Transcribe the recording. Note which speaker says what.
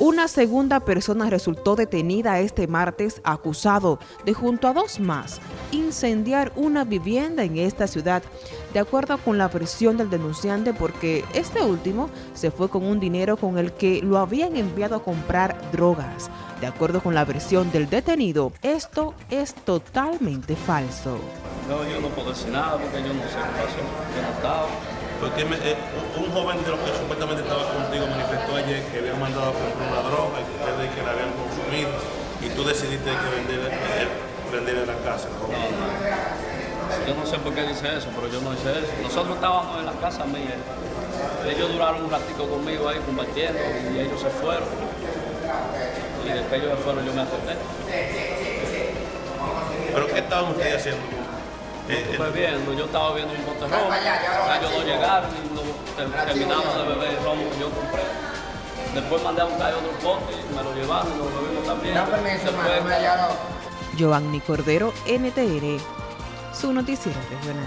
Speaker 1: Una segunda persona resultó detenida este martes acusado de junto a dos más incendiar una vivienda en esta ciudad, de acuerdo con la versión del denunciante porque este último se fue con un dinero con el que lo habían enviado a comprar drogas. De acuerdo con la versión del detenido, esto es totalmente falso.
Speaker 2: No, yo no puedo decir nada porque yo no sé qué pasó, yo no estaba.
Speaker 3: Porque me, eh, un joven de los que supuestamente estaba contigo manifestó ayer que habían mandado a comprar una droga y que ustedes que la habían consumido y tú decidiste que vender, eh, vender en la casa. ¿no?
Speaker 2: No, no. Yo no sé por qué dice eso, pero yo no hice eso. Nosotros estábamos en la casa mía. Ellos duraron un ratico conmigo ahí compartiendo y ellos se fueron. Y después ellos se fueron yo me acepté.
Speaker 3: ¿Pero qué estaban ustedes haciendo? Eh, eh,
Speaker 2: Fue viendo, yo estaba viendo un bote rojo, ellos no llegaron y no, ter- terminamos de beber el romo que yo compré. Después mandé a buscar otro pote y me lo llevaron y lo bebimos también.
Speaker 4: No permiso,
Speaker 2: Después-
Speaker 4: mano, me llamo.
Speaker 1: Giovanni Cordero, NTN, su noticiero regional.